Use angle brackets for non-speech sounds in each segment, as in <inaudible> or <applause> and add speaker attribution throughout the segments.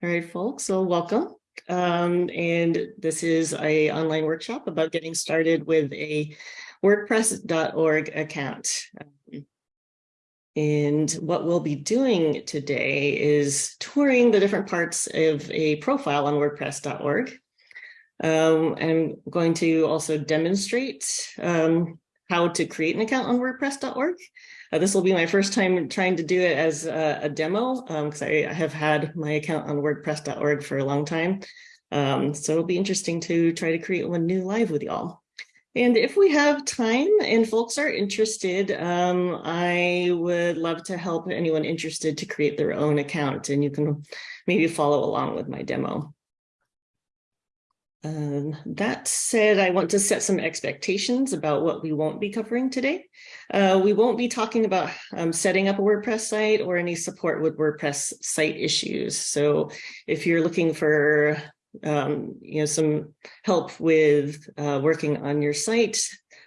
Speaker 1: All right, folks, so welcome. Um, and this is a online workshop about getting started with a WordPress.org account. And what we'll be doing today is touring the different parts of a profile on WordPress.org. Um, I'm going to also demonstrate um, how to create an account on WordPress.org. Uh, this will be my first time trying to do it as a, a demo because um, I, I, have had my account on WordPress.org for a long time. Um, so it'll be interesting to try to create one new live with y'all. And if we have time and folks are interested, um, I would love to help anyone interested to create their own account and you can maybe follow along with my demo. Um, that said, I want to set some expectations about what we won't be covering today. Uh, we won't be talking about um, setting up a WordPress site or any support with WordPress site issues. So if you're looking for um, you know, some help with uh, working on your site,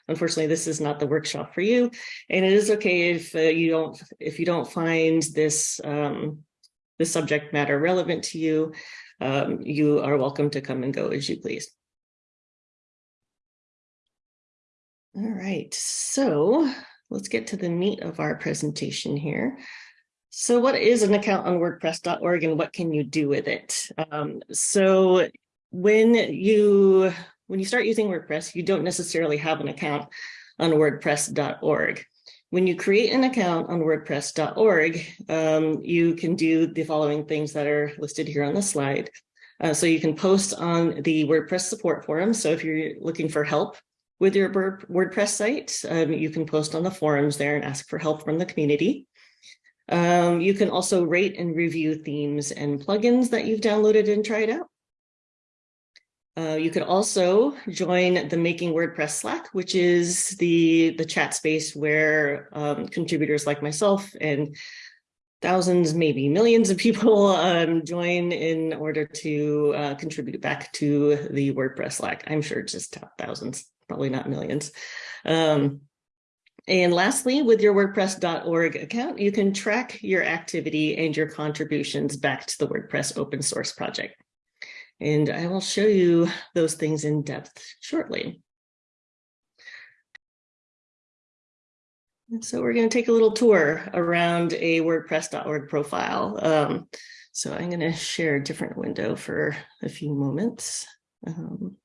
Speaker 1: unfortunately, this is not the workshop for you. And it is okay if uh, you don't if you don't find this um, this subject matter relevant to you um, you are welcome to come and go as you please. All right, so let's get to the meat of our presentation here. So what is an account on WordPress.org and what can you do with it? Um, so when you when you start using WordPress, you don't necessarily have an account on WordPress.org. When you create an account on WordPress.org, um, you can do the following things that are listed here on the slide. Uh, so you can post on the WordPress support forum. So if you're looking for help with your WordPress site, um, you can post on the forums there and ask for help from the community. Um, you can also rate and review themes and plugins that you've downloaded and tried out. Uh, you could also join the Making WordPress Slack, which is the, the chat space where um, contributors like myself and thousands, maybe millions of people <laughs> um, join in order to uh, contribute back to the WordPress Slack. I'm sure it's just thousands, probably not millions. Um, and lastly, with your WordPress.org account, you can track your activity and your contributions back to the WordPress open source project. And I will show you those things in depth shortly. So we're going to take a little tour around a WordPress.org profile. Um, so I'm going to share a different window for a few moments. Um,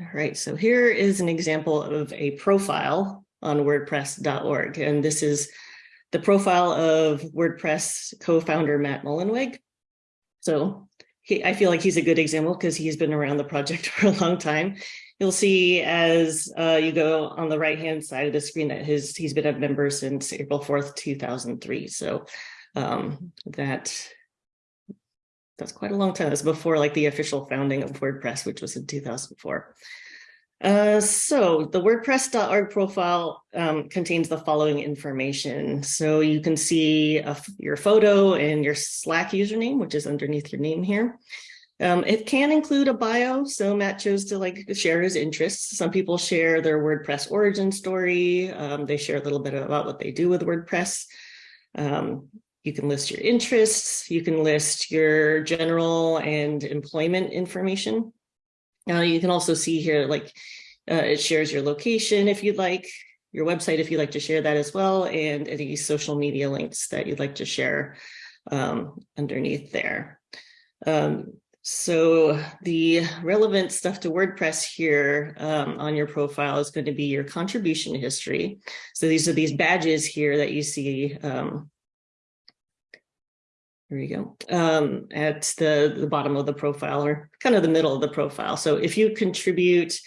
Speaker 1: all right, so here is an example of a profile on WordPress.org. And this is the profile of WordPress co-founder Matt Mullenweg. So he, I feel like he's a good example because he's been around the project <laughs> for a long time. You'll see as uh, you go on the right-hand side of the screen that his he's been a member since April 4th, 2003. So um, that that's quite a long time. That's before like the official founding of WordPress, which was in 2004. Uh, so the WordPress.org profile um, contains the following information. So you can see a, your photo and your Slack username, which is underneath your name here. Um, it can include a bio. So Matt chose to like share his interests. Some people share their WordPress origin story. Um, they share a little bit about what they do with WordPress. Um, you can list your interests. You can list your general and employment information. Now you can also see here, like uh, it shares your location if you'd like, your website if you'd like to share that as well, and any social media links that you'd like to share um, underneath there. Um, so the relevant stuff to WordPress here um, on your profile is going to be your contribution history. So these are these badges here that you see um, there you go, um, at the, the bottom of the profile or kind of the middle of the profile. So if you contribute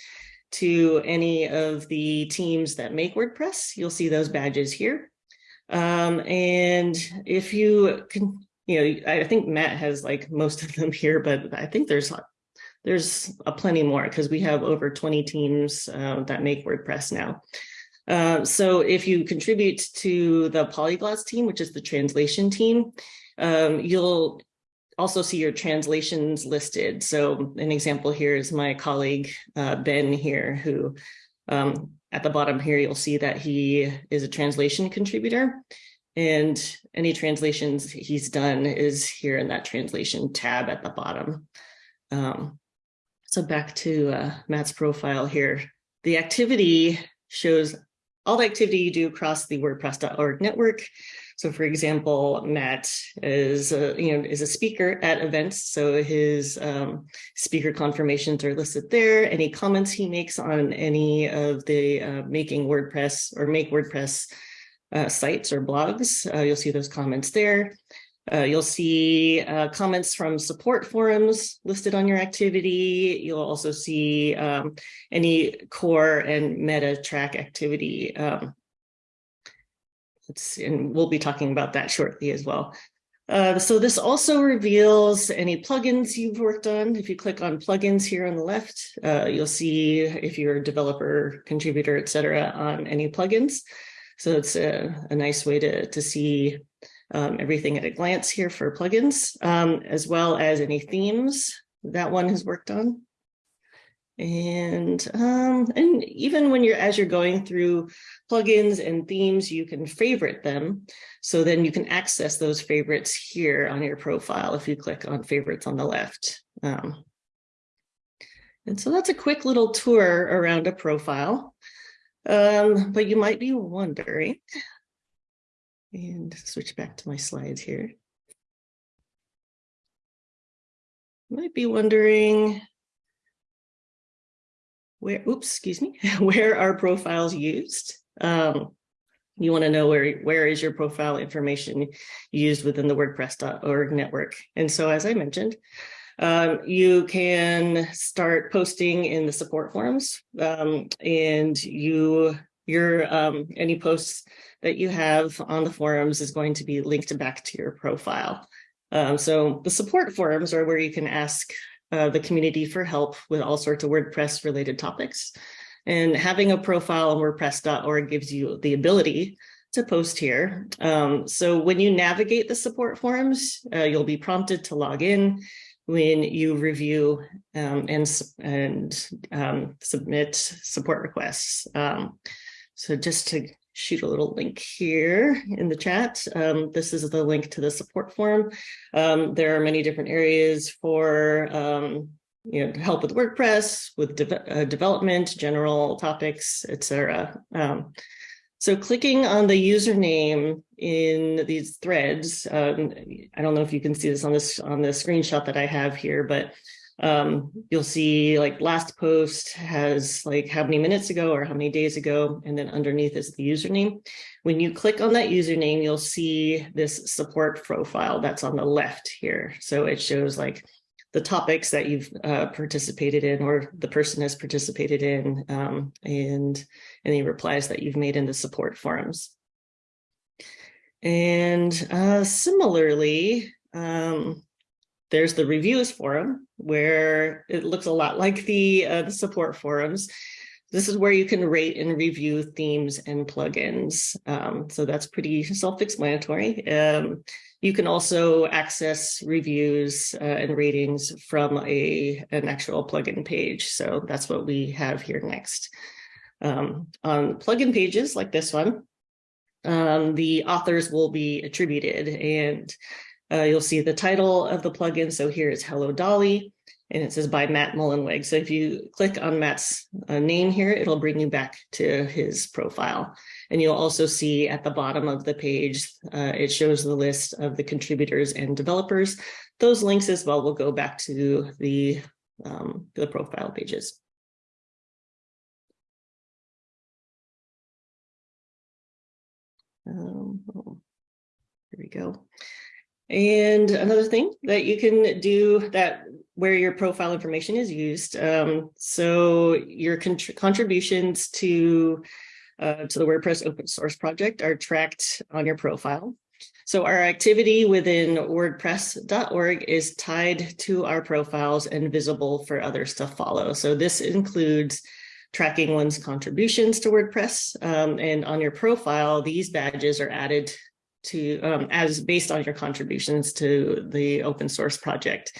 Speaker 1: to any of the teams that make WordPress, you'll see those badges here. Um, and if you can, you know, I think Matt has like most of them <laughs> here, but I think there's there's a plenty more because we have over 20 teams uh, that make WordPress now. Uh, so if you contribute to the polyglots team, which is the translation team, um, you'll also see your translations listed. So an example here is my colleague, uh, Ben here, who Um, at the bottom here, you'll see that he is a translation contributor and any translations he's done is here in that translation tab at the bottom. Um, so back to uh, Matt's profile here. The activity shows all the activity you do across the WordPress.org network. So for example, Matt is a, you know, is a speaker at events. So his um, speaker confirmations are listed there. Any comments he makes on any of the uh, making WordPress or make WordPress uh, sites or blogs, uh, you'll see those comments there. Uh, you'll see uh, comments from support forums listed on your activity. You'll also see um, any core and meta Trac activity. Um, let's, and we'll be talking about that shortly as well. Uh, so this also reveals any plugins you've worked on. If you click on plugins here on the left, uh, you'll see if you're a developer, contributor, etc., on any plugins. So it's a, a nice way to, to see um, everything at a glance here for plugins, um, as well as any themes that one has worked on. And um, and even when you're as you're going through plugins and themes, you can favorite them. So then you can access those favorites here on your profile if you click on favorites on the left. Um, and so that's a quick little tour around a profile. Um, but you might be wondering, and switch back to my slides here. you Might be wondering where, oops, excuse me, <laughs> where are profiles used? Um, you want to know where, where is your profile information used within the WordPress.org network. And so, as I mentioned, um, you can start posting in the support forums um, and you your um, any posts that you have on the forums is going to be linked back to your profile. Um, so the support forums are where you can ask uh, the community for help with all sorts of WordPress related topics. And having a profile on WordPress.org gives you the ability to post here. Um, so when you navigate the support forums, uh, you'll be prompted to log in when you review um, and, and um, submit support requests. Um, so just to shoot a little link here in the chat. Um, this is the link to the support forum. Um, there are many different areas for um, you know, help with WordPress, with de uh, development, general topics, etc. Um, so clicking on the username in these threads, um, I don't know if you can see this on this on the screenshot that I have here, but um, you'll see like last post has like how many minutes ago or how many days ago, and then underneath is the username. When you click on that username, you'll see this support profile that's on the left here. So it shows like the topics that you've uh, participated in or the person has participated in um, and any replies that you've made in the support forums. And uh, similarly, um, there's the reviews forum where it looks a lot like the, uh, the support forums. This is where you can rate and review themes and plugins. Um, so that's pretty self-explanatory. Um, you can also access reviews uh, and ratings from a an actual plugin page. So that's what we have here next. Um, on plugin pages like this one, um, the authors will be attributed and uh, you'll see the title of the plugin. So here is Hello Dolly, and it says by Matt Mullenweg. So if you click on Matt's uh, name here, it'll bring you back to his profile. And you'll also see at the bottom of the page, uh, it shows the list of the contributors and developers. Those links as well will go back to the, um, the profile pages. Um, oh, here we go. And another thing that you can do that where your profile information is used. Um, so your contributions to, uh, to the WordPress open source project are tracked on your profile. So our activity within wordpress.org is tied to our profiles and visible for others to follow. So this includes tracking one's contributions to WordPress. Um, and on your profile, these badges are added to um, as based on your contributions to the open source project.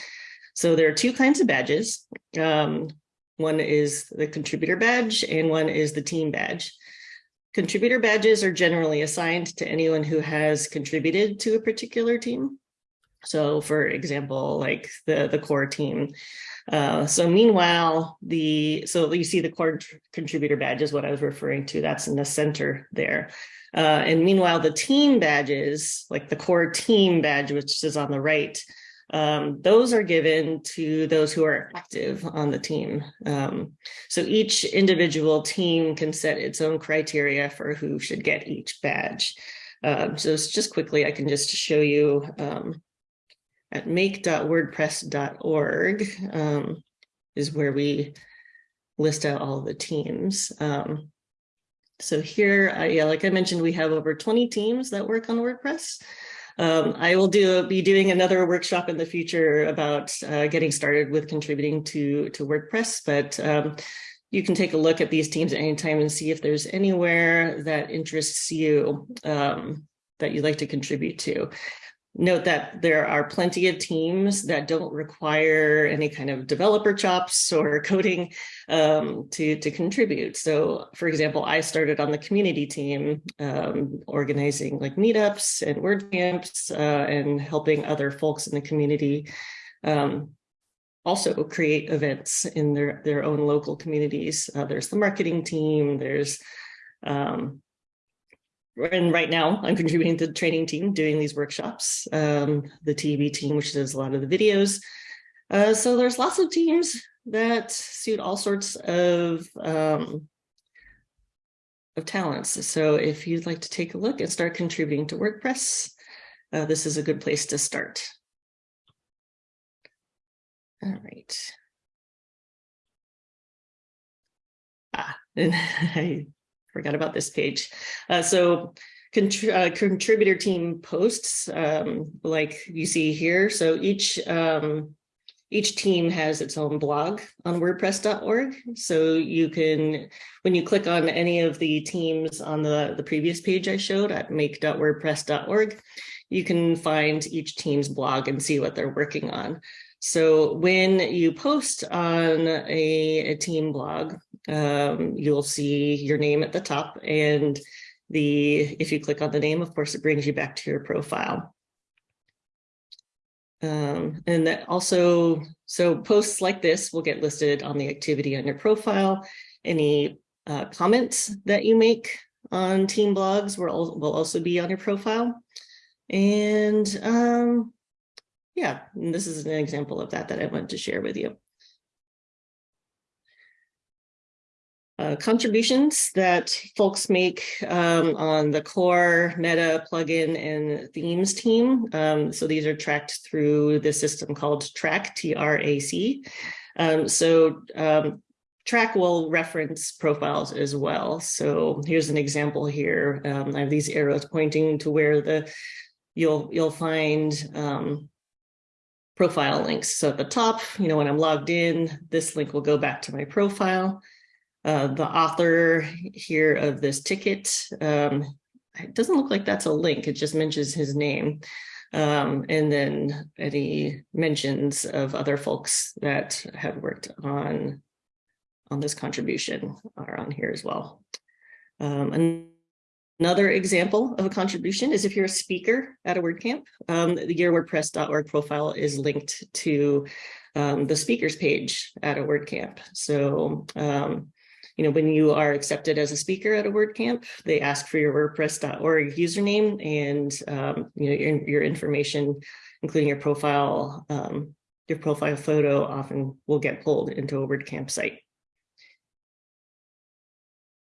Speaker 1: So there are two kinds of badges. Um, One is the contributor badge and one is the team badge. Contributor badges are generally assigned to anyone who has contributed to a particular team. So for example, like the, the core team. Uh, so meanwhile, the so you see the core contributor badge is what I was referring to. That's in the center there. Uh, and meanwhile, the team badges, like the core team badge, which is on the right, um, those are given to those who are active on the team. Um, so each individual team can set its own criteria for who should get each badge. Um, so just quickly, I can just show you um, at make.wordpress.org um, is where we list out all the teams. Um, so here, uh, yeah, like I mentioned, we have over 20 teams that work on WordPress. Um, I will do be doing another workshop in the future about uh, getting started with contributing to, to WordPress, but um, you can take a look at these teams at any time and see if there's anywhere that interests you um, that you'd like to contribute to. Note that there are plenty of teams that don't require any kind of developer chops or <laughs> coding um, to, to contribute. So for example, I started on the community team, um, organizing like meetups and WordCamps uh, and helping other folks in the community um, also create events in their, their own local communities. Uh, there's the marketing team, there's um, and right now I'm <laughs> contributing to the training team doing these workshops, um, the TV team, which does a lot of the videos. Uh, so there's lots of teams that suit all sorts of um, of talents. So if you'd like to take a look and start contributing to WordPress, uh, this is a good place to start. All right. Ah, <laughs> I forgot about this page. Uh, so uh, contributor team posts, um, like you see here. So each um, each team has its own blog on wordpress.org. So you can, when you click on any of the teams on the, the previous page I showed at make.wordpress.org, you can find each team's blog and see what they're working on. So when you post on a, a team blog, um, you'll see your name at the top and the if you click on the name, of course, it brings you back to your profile. Um, and that also, so posts like this will get listed on the activity on your profile. Any uh, comments that you make on team blogs will, will also be on your profile. And um, yeah, and this is an example of that that I want to share with you. Uh, contributions that folks make um, on the core meta plugin and themes team. Um, so these are tracked through the system called Trac T-R-A-C. Um, so um, Trac will reference profiles as well. So here's an example here. Um, I have these arrows pointing to where the you'll you'll find um, profile links. So at the top, you know, when I'm logged in, this link will go back to my profile. Uh, the author here of this ticket, um, it doesn't look like that's a link, it just mentions his name. Um, and then any mentions of other folks that have worked on, on this contribution are on here as well. Um, Another example of a contribution is if you're a speaker at a WordCamp, um, the yourwordpress.org profile is linked to um, the speakers page at a WordCamp. So, um, you know, when you are accepted as a speaker at a WordCamp, they ask for your wordpress.org username and, um, you know, your, your, information, including your profile, um, your profile photo often will get pulled into a WordCamp site.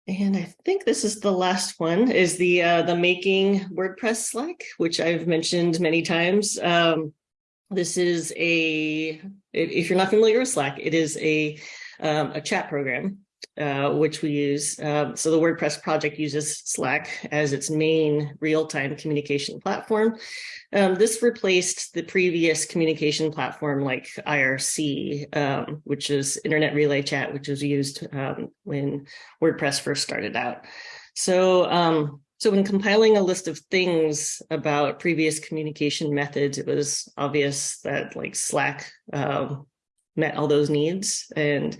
Speaker 1: And I think this is the last one is the uh, the making WordPress Slack, which I've mentioned many times. Um, this is a, if you're not familiar with Slack, it is a, um, a chat program uh, which we use. Um, so the WordPress project uses Slack as its main real-time communication platform. Um, this replaced the previous communication platform like IRC, um, which is Internet Relay Chat, which was used um, when WordPress first started out. So, um, so when compiling a list of things about previous communication methods, it was obvious that like Slack met all those needs and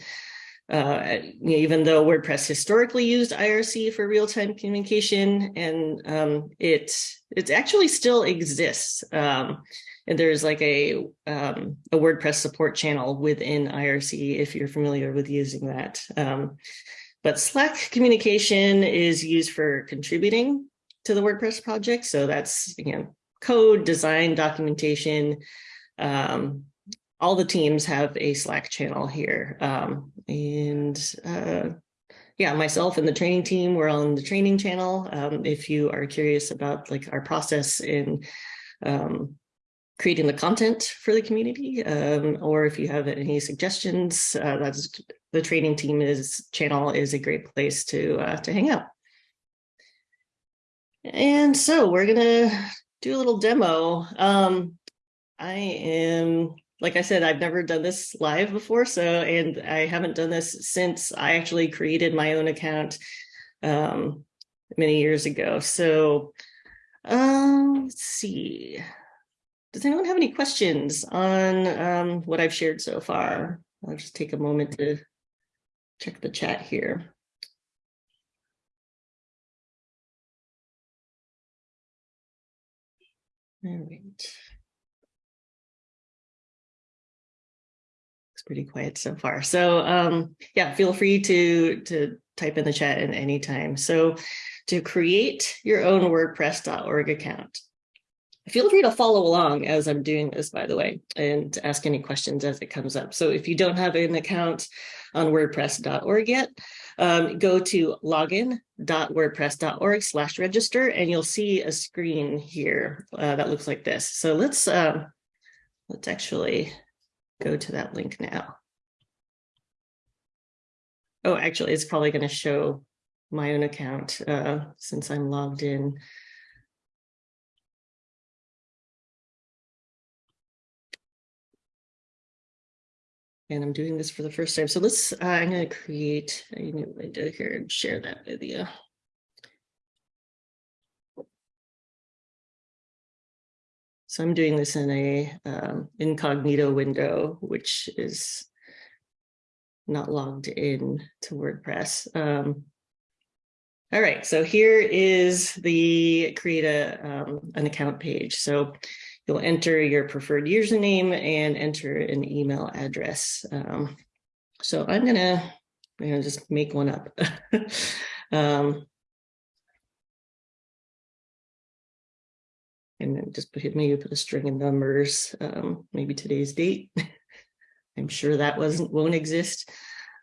Speaker 1: uh, even though WordPress historically used IRC for real-time communication, and um, it it actually still exists. Um, and there's like a um, a WordPress support channel within IRC if you're familiar with using that. Um, but Slack communication is used for contributing to the WordPress project. So that's again code, design, documentation, um, all the teams have a Slack channel here. Um, and uh, yeah, myself and the training team, we're on the training channel. Um, if you are curious about like our process in um, creating the content for the community, um, or if you have any suggestions, uh, that's the training team is channel is a great place to uh, to hang out. And so we're gonna do a little demo. Um, I am like I said, I've never done this live before. So, and I haven't done this since I actually created my own account um, many years ago. So um, let's see. Does anyone have any questions on um, what I've shared so far? I'll just take a moment to check the chat here. All right. Pretty quiet so far. So um, yeah, feel free to, to type in the chat at any time. So to create your own WordPress.org account, feel free to follow along as I'm doing this, by the way, and ask any questions as it comes up. So if you don't have an account on WordPress.org yet, um, go to login.wordpress.org slash register, and you'll see a screen here uh, that looks like this. So let's uh, let's actually go to that link now. Oh, actually, it's probably going to show my own account uh, since I'm logged in. And I'm doing this for the first time. So let's, uh, I'm going to create a new window here and share that with you. So I'm doing this in a um, incognito window, which is not logged in to WordPress. Um, all right, so here is the create a um, an account page. So you'll enter your preferred username and enter an email address. Um, so I'm gonna, I'm gonna just make one up. <laughs> and just put maybe put a string of numbers, um, maybe today's date. <laughs> I'm sure that wasn't won't exist.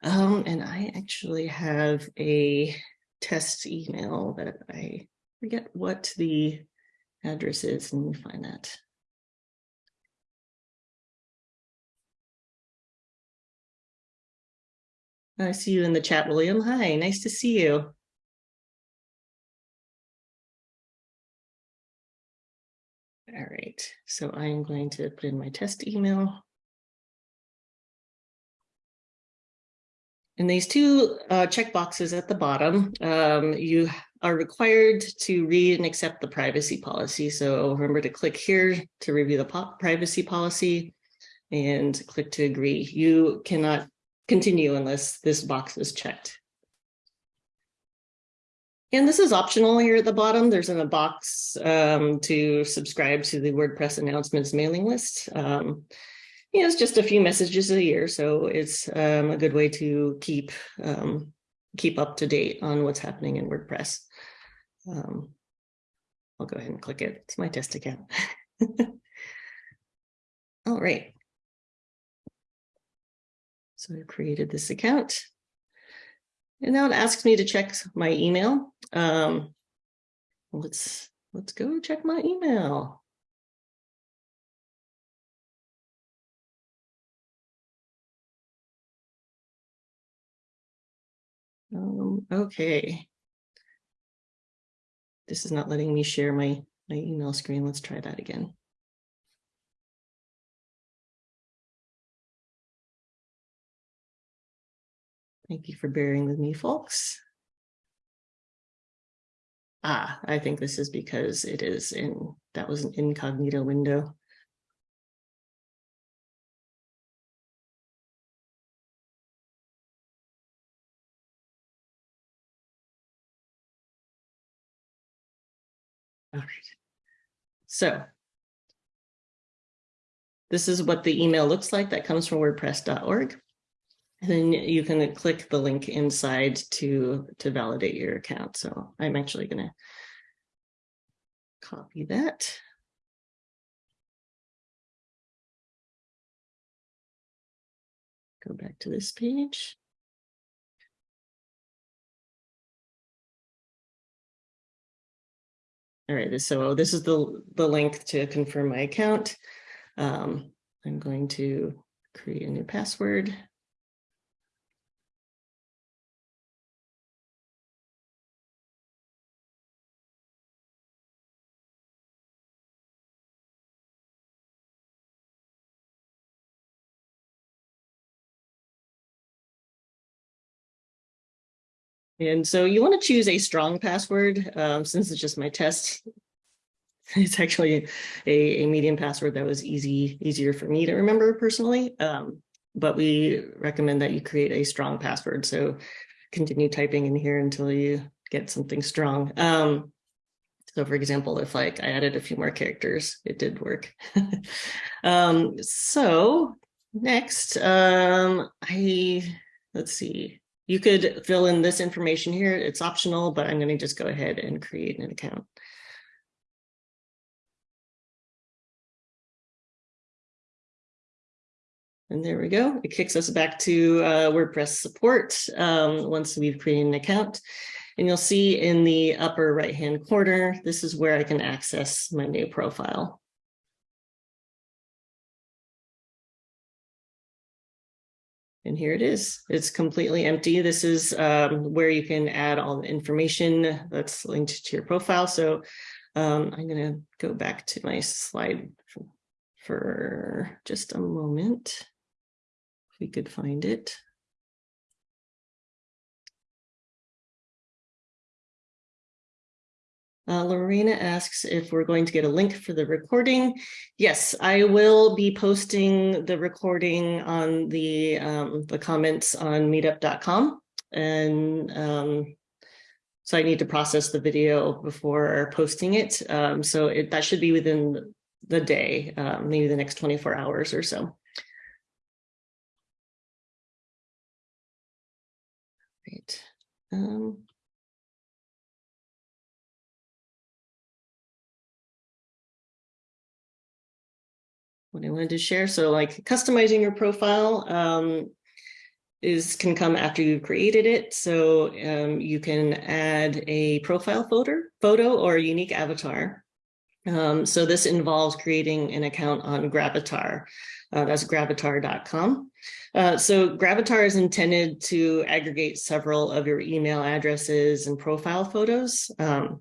Speaker 1: Um, and I actually have a test email that I forget what the address is. Let me find that. I see you in the chat, William. Hi, nice to see you. All right, so I am going to put in my test email. In these two uh, checkboxes at the bottom, um, you are required to read and accept the privacy policy. So remember to click here to review the privacy policy and click to agree. You cannot continue unless this box is checked. And this is optional here at the bottom. There's in a box um, to subscribe to the WordPress announcements mailing list. Um, you know, it's just a few messages a year, so it's um, a good way to keep um, keep up to date on what's happening in WordPress. Um, I'll go ahead and click it. It's my test account. <laughs> All right. So I created this account. And now it asks me to check my email. Um, let's let's go check my email. Um, okay. This is not letting me share my, my email screen. Let's try that again. Thank you for bearing with me, folks. Ah, I think this is because it is in, that was an incognito window. All right. So this is what the email looks like that comes from wordpress.org. And then you can click the link inside to, to validate your account. So I'm actually going to copy that. Go back to this page. All right, so this is the, the link to confirm my account. Um, I'm going to create a new password. And so you want to choose a strong password um, since it's just my test. <laughs> It's actually a, a medium password that was easy, easier for me to remember personally. Um, but we recommend that you create a strong password. So continue typing in here until you get something strong. Um, so for example, if like I added a few more characters, it did work. <laughs> um, so next, um, I, let's see, you could fill in this information here. It's optional, but I'm going to just go ahead and create an account. And there we go. It kicks us back to uh, WordPress support um, once we've created an account. And you'll see in the upper right-hand corner, this is where I can access my new profile. And here it is. It's completely empty. This is um, where you can add all the information that's linked to your profile. So um, I'm going to go back to my slide for, for just a moment. If we could find it. Uh, Lorena asks if we're going to get a link for the recording. Yes, I will be posting the recording on the um, the comments on meetup.com. And um, so I need to process the video before posting it. Um, so it, that should be within the day, um, maybe the next 24 hours or so. Right. What I wanted to share. So like customizing your profile um, is can come after you've created it. So um, you can add a profile photo, photo or a unique avatar. Um, so this involves creating an account on Gravatar. Uh, that's gravatar.com. Uh, so Gravatar is intended to aggregate several of your email addresses and profile photos. Um,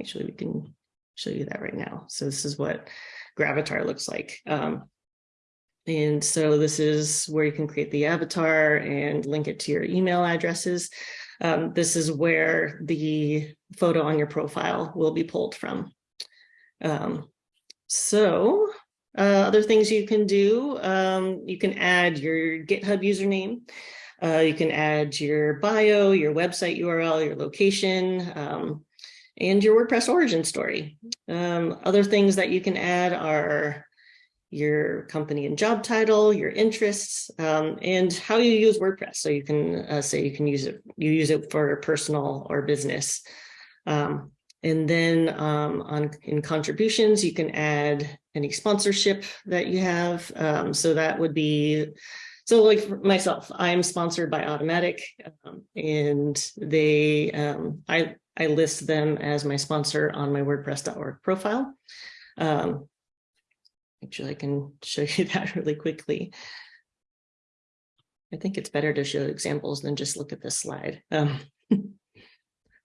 Speaker 1: actually, we can show you that right now. So this is what Gravatar looks like. Um, and so this is where you can create the avatar and link it to your email addresses. Um, this is where the photo on your profile will be pulled from. Um, so uh, other things you can do, um, you can add your GitHub username. Uh, you can add your bio, your website URL, your location, um, and your WordPress origin story. Um, other things that you can add are your company and job title, your interests, um, and how you use WordPress. So you can uh, say you can use it, you use it for personal or business. Um, and then um, on in contributions, you can add any sponsorship that you have. Um, so that would be so like myself, I'm sponsored by Automattic um, and they, um, I, I list them as my sponsor on my WordPress.org profile. Um, actually, I can show you <laughs> that really quickly. I think it's better to show examples than just look at this slide. Um, <laughs>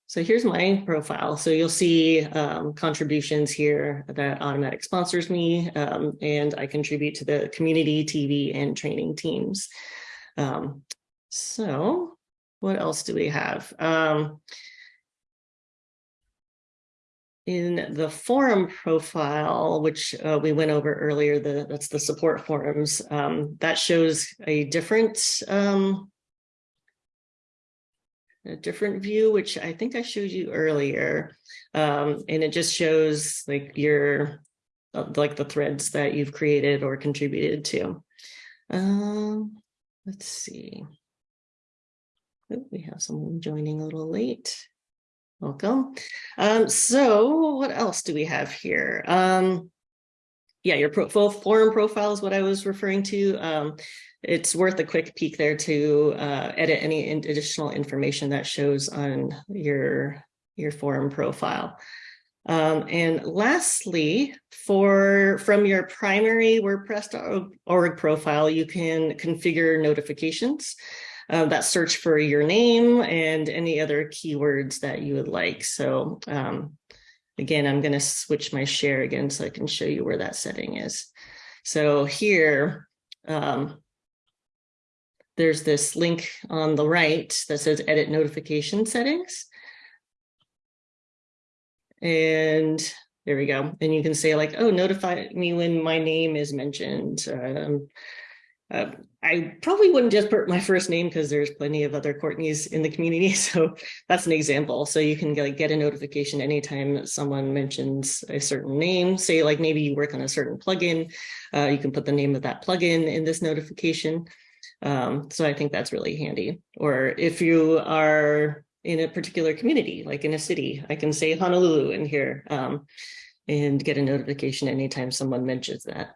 Speaker 1: so here's my profile. So you'll see um, contributions here that Automattic sponsors me, um, and I contribute to the community, TV, and training teams. Um, so what else do we have? Um, in the forum profile, which uh, we went over earlier, the that's the support forums, um, that shows a different um, a different view, which I think I showed you earlier. Um, and it just shows like your, uh, like the threads that you've created or contributed to. Um, let's see. Oh, we have someone joining a little late. Welcome. Um, so what else do we have here? Um, yeah, your pro forum profile is what I was referring to. Um, it's worth a quick peek there to uh, edit any additional information that shows on your, your forum profile. Um, and lastly, for from your primary WordPress.org profile, you can configure notifications uh, that search for your name and any other keywords that you would like. So um, again, I'm going to switch my share again so I can show you where that setting is. So here, um, there's this link on the right that says edit notification settings. And there we go. And you can say like, oh, notify me when my name is mentioned. Um, uh, I probably wouldn't just put my first name because there's plenty of other Courtneys in the community. <laughs> So that's an example. So you can get, get a notification anytime someone mentions a certain name, say like maybe you work on a certain plugin, uh, you can put the name of that plugin in this notification. Um, so I think that's really handy. Or if you are in a particular community, like in a city, I can say Honolulu in here um, and get a notification anytime someone mentions that.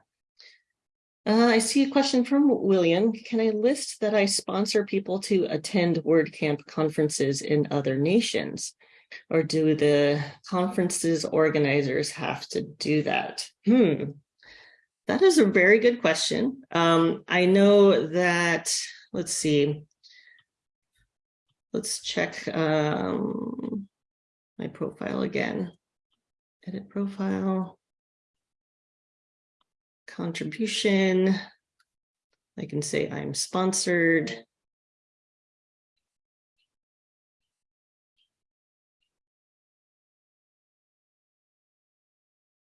Speaker 1: Uh, I see a question from William. Can I list that I sponsor people to attend WordCamp conferences in other nations? Or do the conferences organizers have to do that? Hmm, that is a very good question. Um, I know that, let's see, let's check um, my profile again. Edit profile, contribution. I can say I'm sponsored.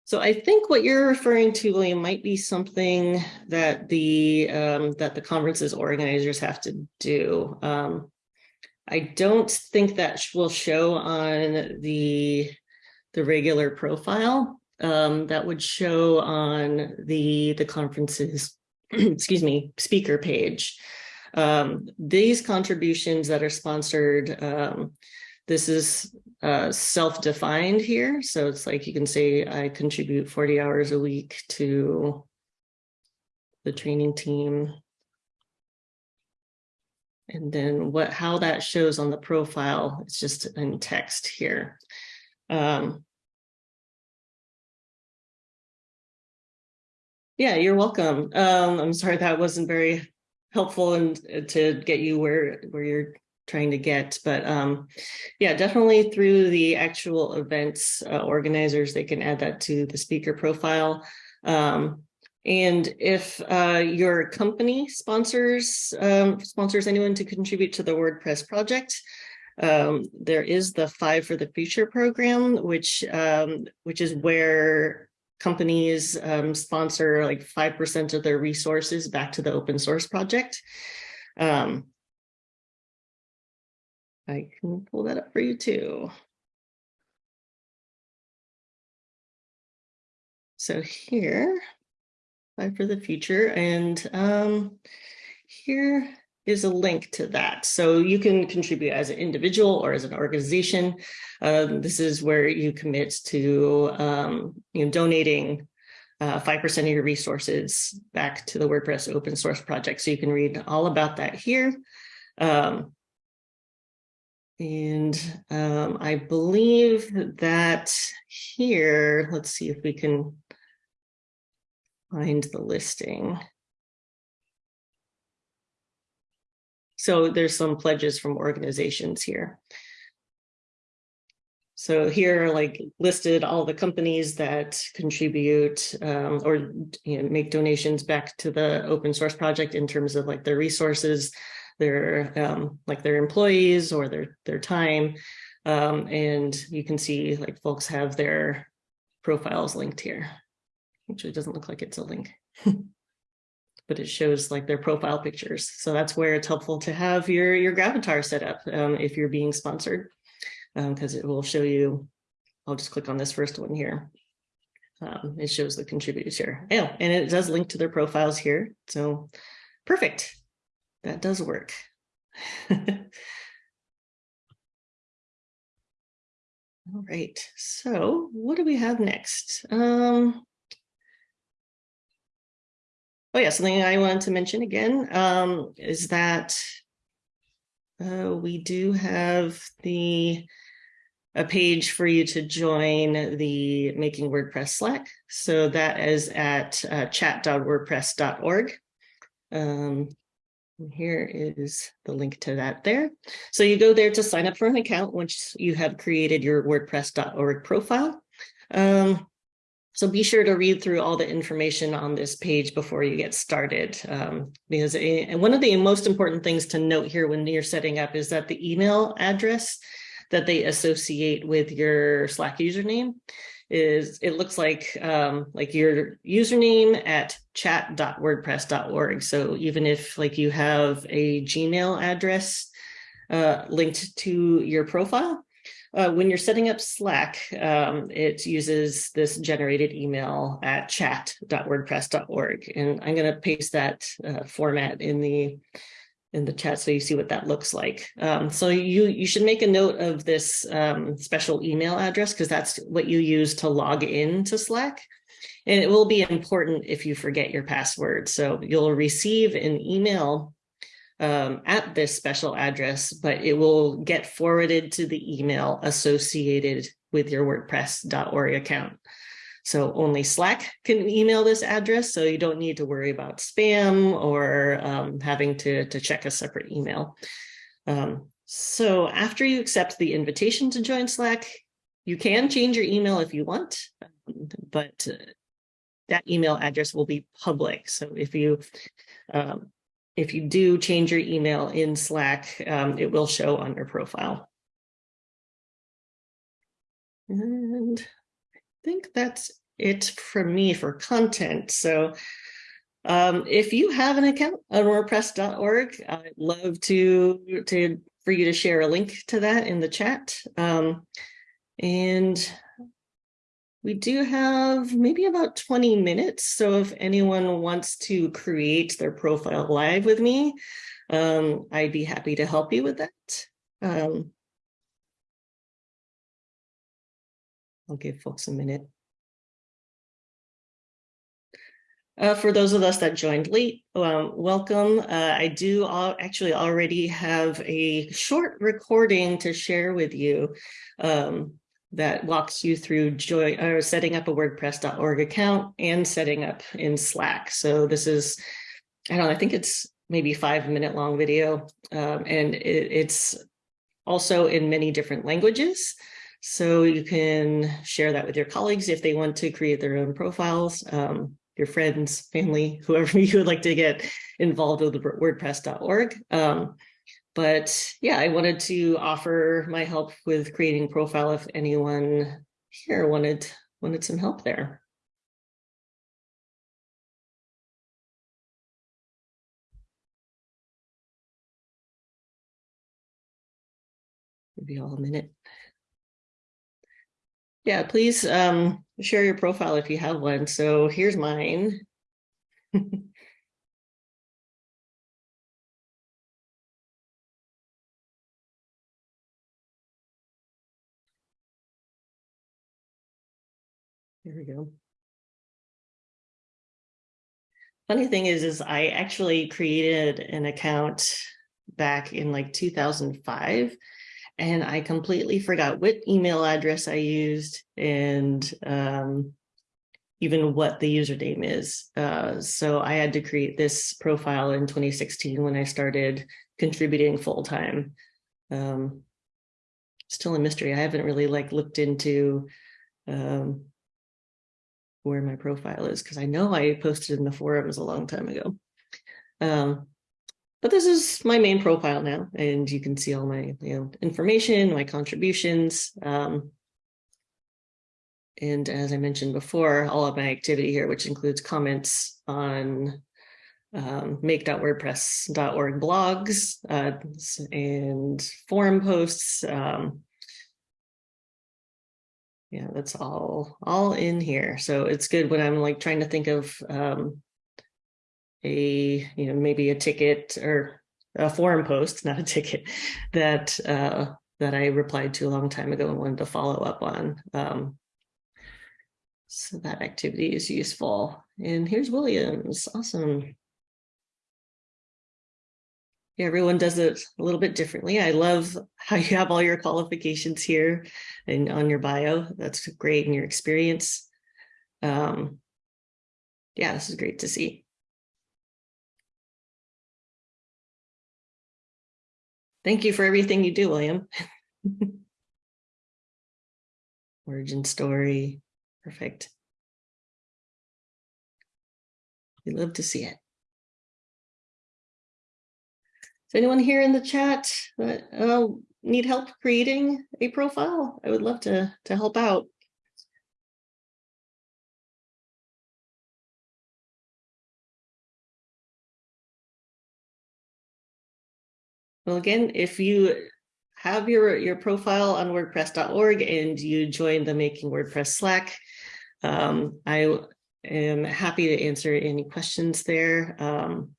Speaker 1: So I think what you're referring to, William, might be something that the um, that the conferences organizers have to do. Um, I don't think that will show on the the regular profile. Um, that would show on the the conferences, <clears throat> excuse me, speaker page. Um, these contributions that are sponsored, um, this is uh, self-defined here. So it's like you can say I contribute 40 hours a week to the training team. And then what how that shows on the profile, it's just in text here. Um, yeah, you're welcome. Um, I'm sorry that wasn't very helpful and to get you where where you're trying to get. But um, yeah, definitely through the actual events uh, organizers, they can add that to the speaker profile. Um, and if uh, your company sponsors um, sponsors anyone to contribute to the WordPress project, um, there is the Five for the Future program, which um, which is where companies um, sponsor like 5% of their resources back to the open source project. Um, I can pull that up for you too. So here, Five for the Future, and um, here is a link to that. So you can contribute as an individual or as an organization. Um, this is where you commit to um, you know, donating 5% uh, of your resources back to the WordPress open source project. So you can read all about that here. Um, and um, I believe that here, let's see if we can find the listing. So there's some pledges from organizations here. So here are like listed all the companies that contribute um, or you know, make donations back to the open source project in terms of like their resources, their um, like their employees or their their time. Um, and you can see like folks have their profiles linked here. Actually, doesn't look like it's a link. <laughs> but it shows like their profile pictures. So that's where it's helpful to have your, your Gravatar set up um, if you're being sponsored, because um, it will show you, I'll just click on this first one here. Um, it shows the contributors here. Oh, and it does link to their profiles here. So perfect. That does work. <laughs> All right, so what do we have next? Um, oh yeah, something I wanted to mention again um, is that uh, we do have the a page for you to join the Making WordPress Slack. So that is at uh, chat.wordpress.org. Um, here is the link to that there. So you go there to sign up for an account once you have created your wordpress.org profile. Um, so be sure to read through all the information on this page before you get started. Um, because a, and one of the most important things to note here when you're setting up is that the email address that they associate with your Slack username is it looks like um, like your username at chat.wordpress.org. So even if like you have a Gmail address uh, linked to your profile, uh, when you're setting up Slack, um, it uses this generated email at chat.wordpress.org. And I'm going to paste that uh, format in the in the chat so you see what that looks like. Um, so you, you should make a note of this um, special email address because that's what you use to log in to Slack. And it will be important if you forget your password. So you'll receive an email um, at this special address, but it will get forwarded to the email associated with your WordPress.org account. So only Slack can email this address, so you don't need to worry about spam or um, having to, to check a separate email. Um, so after you accept the invitation to join Slack, you can change your email if you want, but uh, that email address will be public. So if you um, if you do change your email in Slack, um, it will show on your profile. And I think that's it for me for content. So um, if you have an account on WordPress.org, I'd love to, to for you to share a link to that in the chat. Um, and we do have maybe about 20 minutes. So if anyone wants to create their profile live with me, um, I'd be happy to help you with that. Um, I'll give folks a minute. Uh, for those of us that joined late, um, welcome. Uh, I do all, actually already have a short recording to share with you um, that walks you through joy, or setting up a WordPress.org account and setting up in Slack. So this is, I don't know, I think it's maybe five minute long video um, and it, it's also in many different languages. So you can share that with your colleagues if they want to create their own profiles, um, your friends, family, <laughs> whoever you would like to get involved with WordPress.org. Um, but yeah, I wanted to offer my help with creating profile if anyone here wanted wanted some help there. Maybe all a minute. Yeah, please um, share your profile if you have one. So here's mine. <laughs> Here we go. Funny thing is, is I actually created an account back in like 2005 and I completely forgot what email address I used and um, even what the username is. Uh, so I had to create this profile in 2016 when I started contributing full time. Um, still a mystery. I haven't really like looked into um, where my profile is because I know I posted in the forums a long time ago. Um, but this is my main profile now, and you can see all my you know information, my contributions. Um, and as I mentioned before, all of my activity here, which includes comments on um, make.wordpress.org blogs uh, and forum posts. Um, yeah, that's all all in here. So it's good when I'm like trying to think of um, a you know maybe a ticket or a forum post, <laughs> not a ticket that uh, that I replied to a long time ago and wanted to follow up on. Um, so that activity is useful. And here's Williams. Awesome. Everyone does it a little bit differently. I love how you have all your qualifications here and on your bio. That's great in your experience. Um, yeah, this is great to see. Thank you for everything you do, William. <laughs> Origin story, perfect. We love to see it. Anyone here in the chat that uh, need help creating a profile? I would love to, to help out. Well, again, if you have your, your profile on wordpress.org and you join the Making WordPress Slack, um, I am happy to answer any questions there. Um,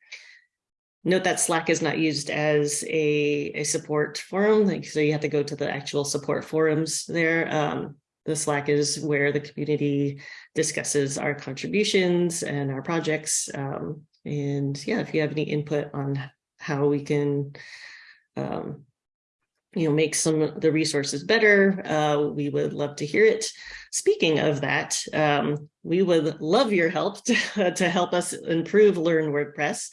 Speaker 1: note that Slack is not used as a, a support forum, like, so you have to go to the actual support forums there. Um, the Slack is where the community discusses our contributions and our projects. Um, and yeah, if you have any input on how we can um, you know, make some of the resources better, uh, we would love to hear it. Speaking of that, um, we would love your help <laughs> to, to help us improve Learn WordPress.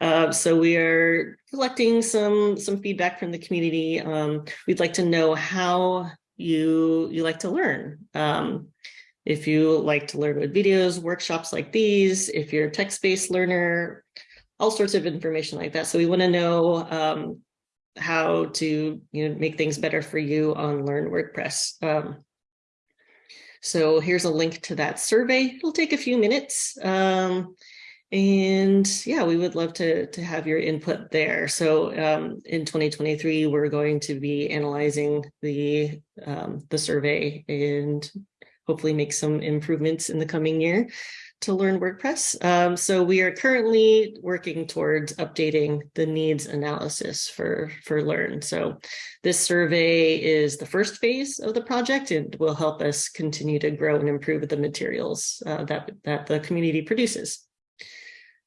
Speaker 1: Uh, so we are collecting some some feedback from the community. Um, we'd like to know how you you like to learn. Um, if you like to learn with videos, workshops like these, if you're a text-based learner, all sorts of information like that. So we want to know um, how to you know make things better for you on Learn WordPress. Um, so here's a link to that survey. It'll take a few minutes. Um, and yeah, we would love to, to have your input there. So um, in 2023, we're going to be analyzing the, um, the survey and hopefully make some improvements in the coming year to learn WordPress. Um, so we are currently working towards updating the needs analysis for, for Learn. So this survey is the first phase of the project and will help us continue to grow and improve the materials uh, that, that the community produces.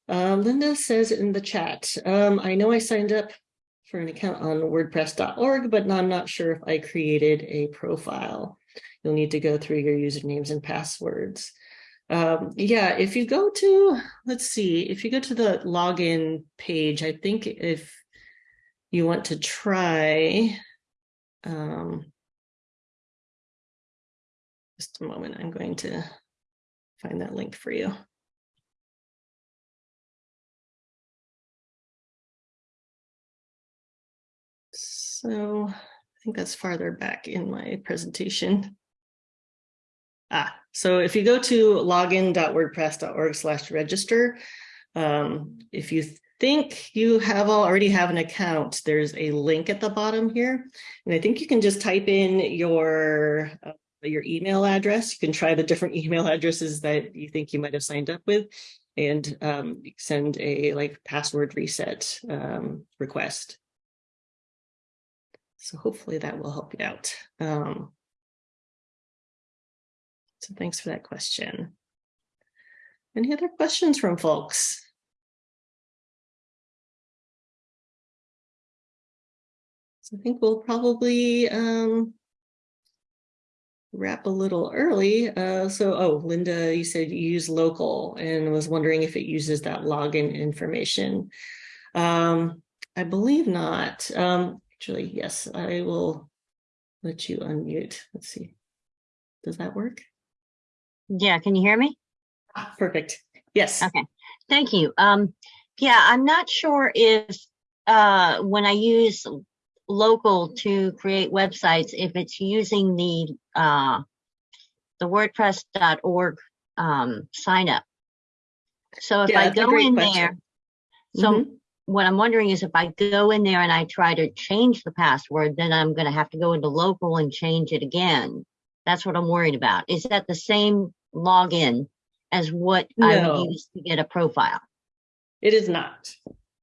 Speaker 1: Uh, Linda says in the chat, um, I know I signed up for an account on wordpress.org, but I'm not sure if I created a profile. You'll need to go through your usernames and passwords. Um, yeah, if you go to, let's see, if you go to the login page, I think if you want to try, um, just a moment, I'm going to find that link for you. So I think that's farther back in my presentation. Ah, so if you go to login.wordpress.org slash register, um, if you think you have already have an account, there's a link at the bottom here. And I think you can just type in your, uh, your email address. You can try the different <laughs> email addresses that you think you might have signed up with and um, send a like password reset um, request. So hopefully that will help you out. Um, so thanks for that question. Any other questions from folks? So I think we'll probably um, wrap a little early. Uh, so, oh, Linda, you said you use local and was wondering if it uses that login information. Um, I believe not. Um, actually, yes, I will let you unmute. Let's see. Does that work?
Speaker 2: Yeah, can you hear me?
Speaker 1: Perfect. Yes.
Speaker 2: Okay, thank you. Um, yeah, I'm not sure if uh, when I use local to create websites, if it's using the uh, the WordPress.org um, sign up. So if
Speaker 1: Yeah,
Speaker 2: I go in
Speaker 1: question.
Speaker 2: there, So
Speaker 1: Mhm.
Speaker 2: What I'm wondering is if I go in there and I try to change the password, then I'm going to have to go into local and change it again. That's what I'm worried about. Is that the same login as what I would use to get a profile?
Speaker 1: It is not.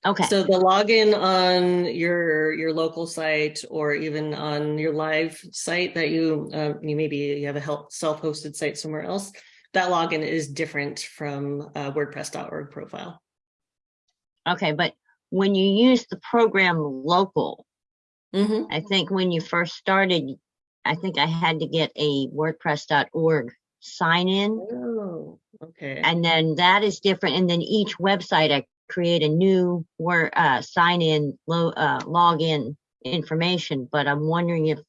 Speaker 2: Okay.
Speaker 1: So the login on your your local site or even on your live site that you uh, you maybe you have a help self-hosted site somewhere else, that login is different from uh, WordPress.org profile.
Speaker 2: Okay. But when you use the program local,
Speaker 1: Mhm.
Speaker 2: I think when you first started, I think I had to get a WordPress.org sign in.
Speaker 1: Oh, okay.
Speaker 2: and then that is different. And then each website, I create a new word, uh, sign in, lo- uh, login information. But I'm wondering if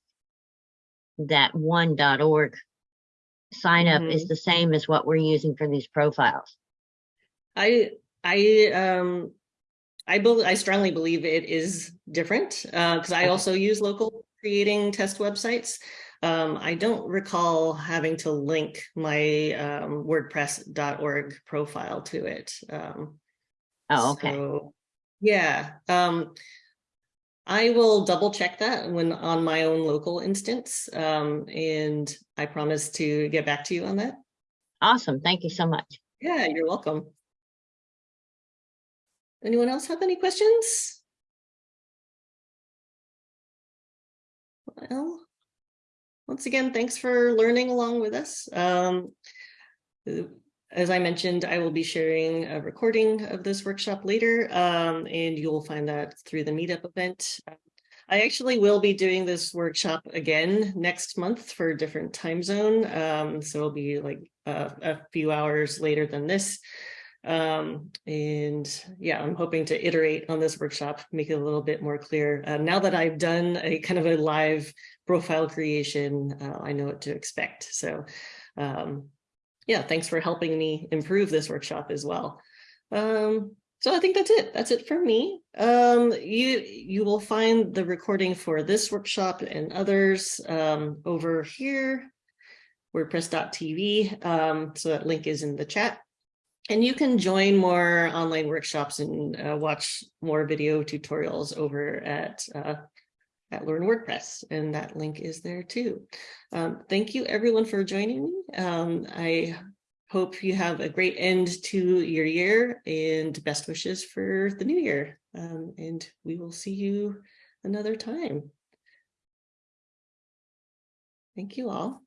Speaker 2: that one.org sign up is the same as what we're using for these profiles.
Speaker 1: I I um I believe I strongly believe it is different because I
Speaker 2: Okay.
Speaker 1: also use local creating test websites. Um, I don't recall having to link my um, WordPress.org profile to it. Um,
Speaker 2: Oh, okay.
Speaker 1: so, yeah, um, I will double check that when on my own local instance, um, and I promise to get back to you on that.
Speaker 2: Awesome. Thank you so much.
Speaker 1: Yeah, you're welcome. Anyone else have any questions? Well, once again, thanks for learning along with us. Um, uh, as I mentioned, I will be sharing a recording of this workshop later, um, and you'll find that through the meetup event. I actually will be doing this workshop again next month for a different time zone. Um, so it'll be like a, a few hours later than this. Um, and yeah, I'm hoping to iterate on this workshop, make it a little bit more clear. Uh, now that I've done a kind of a live profile creation, uh, I know what to expect. So um, yeah, thanks for helping me improve this workshop as well. Um, so I think that's it. That's it for me. Um, you you will find the recording for this workshop and others um, over here, WordPress.tv. Um, so that link is in the chat. And you can join more online workshops and uh, watch more video tutorials over at uh, at Learn WordPress, and that link is there too. Um, thank you everyone for joining me. Um, I hope you have a great end to your year and best wishes for the new year. Um, and we will see you another time. Thank you all.